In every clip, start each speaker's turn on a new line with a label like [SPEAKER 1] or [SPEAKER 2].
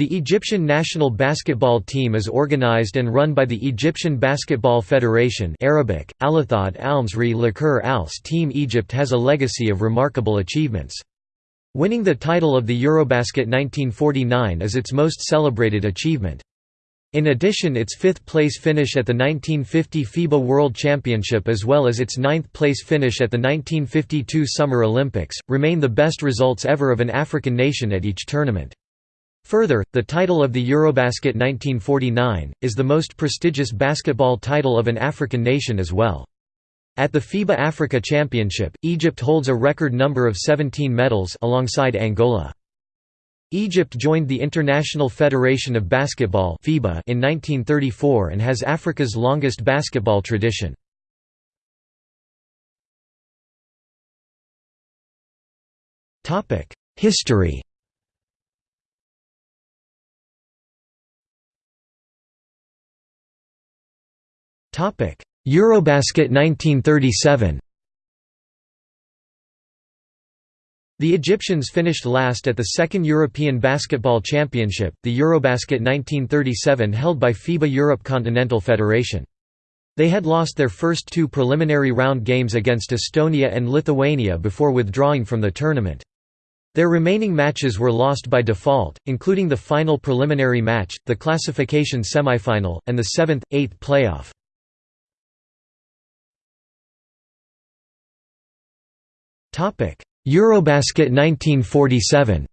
[SPEAKER 1] The Egyptian national basketball team is organized and run by the Egyptian Basketball Federation Arabic, Alathad Almsri Lakur Als Team Egypt has a legacy of remarkable achievements. Winning the title of the Eurobasket 1949 is its most celebrated achievement. In addition its fifth-place finish at the 1950 FIBA World Championship as well as its ninth-place finish at the 1952 Summer Olympics, remain the best results ever of an African nation at each tournament. Further, the title of the Eurobasket 1949, is the most prestigious basketball title of an African nation as well. At the FIBA Africa Championship, Egypt holds a record number of 17 medals alongside Angola. Egypt joined the International Federation of Basketball in 1934 and has Africa's longest basketball tradition. History Eurobasket 1937 The Egyptians finished last at the second European Basketball Championship, the Eurobasket 1937 held by FIBA Europe Continental Federation. They had lost their first two preliminary round games against Estonia and Lithuania before withdrawing from the tournament. Their remaining matches were lost by default, including the final preliminary match, the classification semifinal, and the seventh, eighth playoff. Eurobasket 1947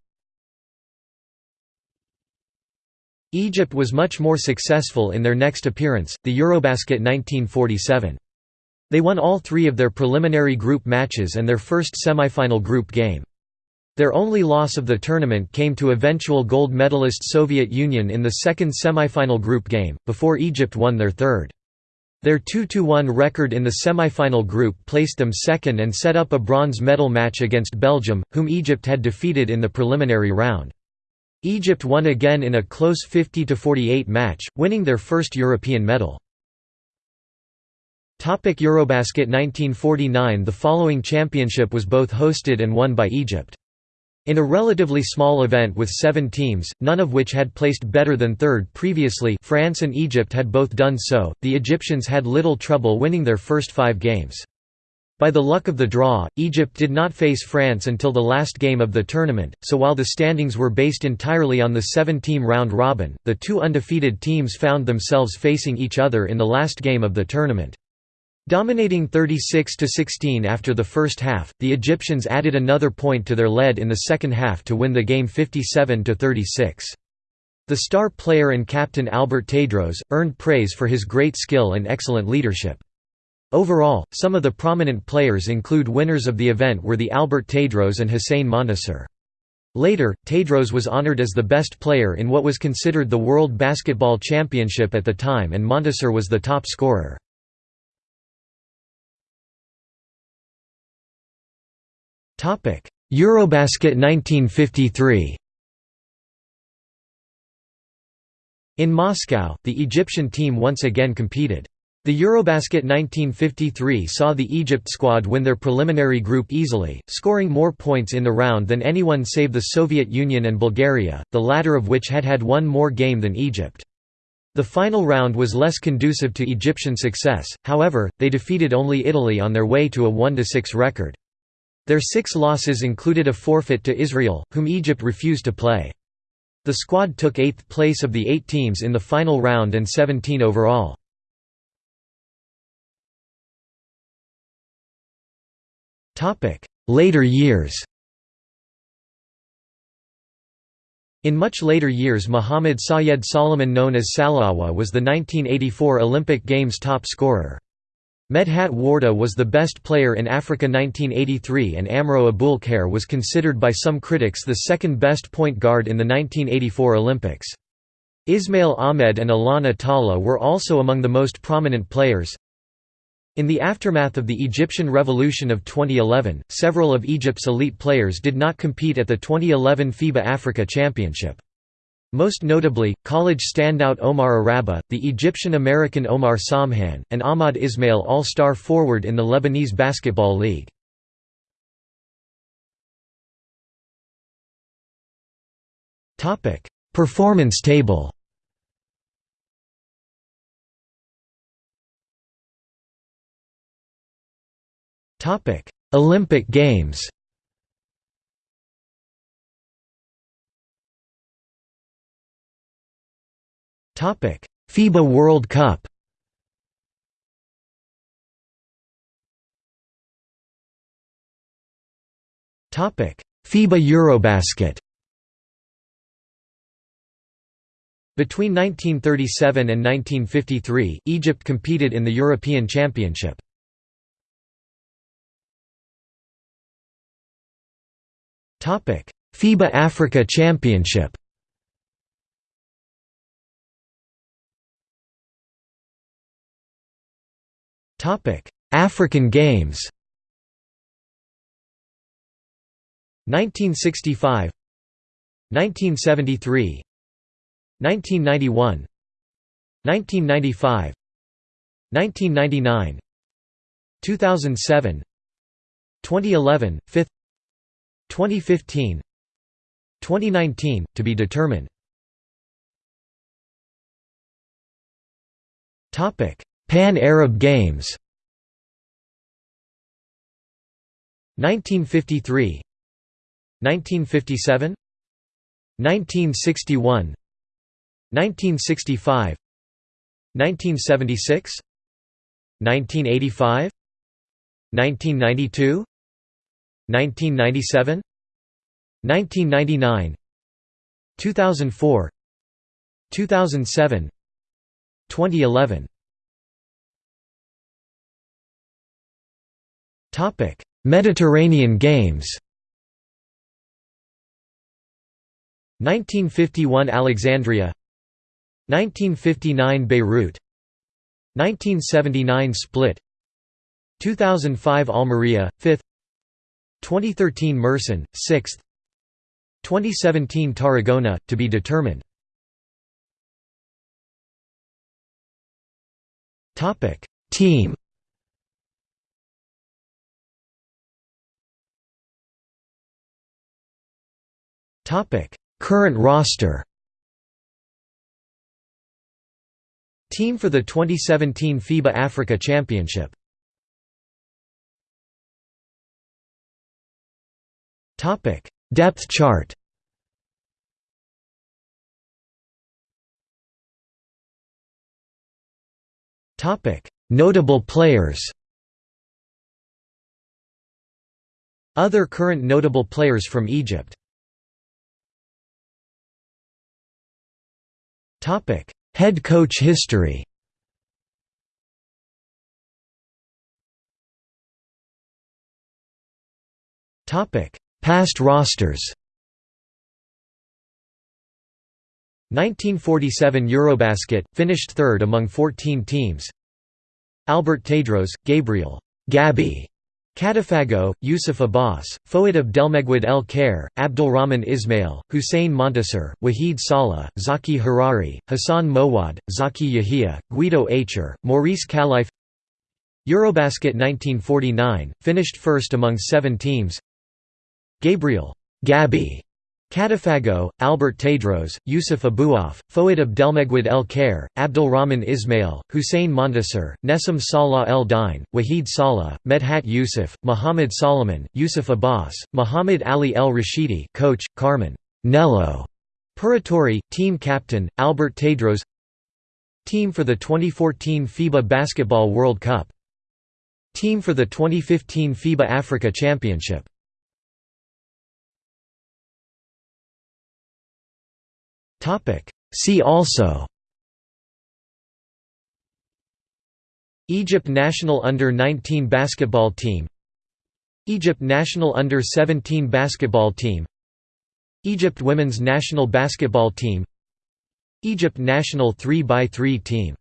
[SPEAKER 1] Egypt was much more successful in their next appearance, the Eurobasket 1947. They won all three of their preliminary group matches and their first semifinal group game. Their only loss of the tournament came to eventual gold medalist Soviet Union in the second semifinal group game, before Egypt won their third. Their 2–1 record in the semi-final group placed them second and set up a bronze medal match against Belgium, whom Egypt had defeated in the preliminary round. Egypt won again in a close 50–48 match, winning their first European medal. Eurobasket 1949 The following championship was both hosted and won by Egypt. In a relatively small event with seven teams, none of which had placed better than third previously France and Egypt had both done so, the Egyptians had little trouble winning their first five games. By the luck of the draw, Egypt did not face France until the last game of the tournament, so while the standings were based entirely on the seven-team round robin, the two undefeated teams found themselves facing each other in the last game of the tournament. Dominating 36–16 after the first half, the Egyptians added another point to their lead in the second half to win the game 57–36. The star player and captain Albert Tadros, earned praise for his great skill and excellent leadership. Overall, some of the prominent players include winners of the event were the Albert Tadros and Hussein Montasser. Later, Tadros was honored as the best player in what was considered the World Basketball Championship at the time and Montasser was the top scorer. Eurobasket 1953 In Moscow, the Egyptian team once again competed. The Eurobasket 1953 saw the Egypt squad win their preliminary group easily, scoring more points in the round than anyone save the Soviet Union and Bulgaria, the latter of which had had one more game than Egypt. The final round was less conducive to Egyptian success, however, they defeated only Italy on their way to a 1–6 record. Their six losses included a forfeit to Israel, whom Egypt refused to play. The squad took eighth place of the eight teams in the final round and 17 overall. Later years In much later years Mohammad Sayed Solomon known as Salawa was the 1984 Olympic Games top scorer. Medhat Warda was the best player in Africa 1983 and Amro Abul was considered by some critics the second best point guard in the 1984 Olympics. Ismail Ahmed and Alana Talla were also among the most prominent players. In the aftermath of the Egyptian Revolution of 2011, several of Egypt's elite players did not compete at the 2011 FIBA Africa Championship. Most notably, college standout Omar Oraby, the Egyptian-American Omar Samhan, and Ahmad Ismail all-star forward in the Lebanese Basketball League. Performance table Olympic Games FIBA World Cup. FIBA Eurobasket. Between 1937 and 1953, Egypt competed in the European Championship. FIBA Africa Championship African Games 1965 1973 1991 1995 1999 2007 2011 5th 2015 2019 to be determined. Topic Pan Arab Games 1953 1957 1961 1965 1976 1985 1992 1997 1999 2004 2007 2011 Mediterranean Games. 1951 Alexandria. 1959 Beirut. 1979 Split. 2005 Almeria 5th 2013 Mersin 6th 2017 Tarragona to be determined. Team topic current roster Team for the 2017 FIBA Africa Championship Topic: Depth chart. Topic: Notable players. Other current notable players from Egypt. Head coach history. Past rosters 1947 Eurobasket, finished third among 14 teams Albert Tadros, Gabriel Gabby, Katafago, Yusuf Abbas, Fouad Abdelmegwid El Khair, Abdulrahman Ismail, Hussein Montasser, Wahid Saleh, Zaki Harari, Hassan Mowad, Zaki Yahia, Guido Aicher, Maurice Kalife Eurobasket 1949, finished first among seven teams Gabriel Gabi Katafago, Albert Tadros, Yusuf Abouaf, Fouad Abdelmegwid El Khair, Abdulrahman Ismail, Hussein Montasser, Nessim Salah El Dine, Wahid Salah, Medhat Yusuf, Muhammad Solomon, Yusuf Abbas, Muhammad Ali El Rashidi coach, Carmen Nello Paratore, team captain, Albert Tadros Team for the 2014 FIBA Basketball World Cup Team for the 2015 FIBA Africa Championship See also. Egypt national under-19 basketball team. Egypt national under-17 basketball team. Egypt women's national basketball team. Egypt national 3x3 team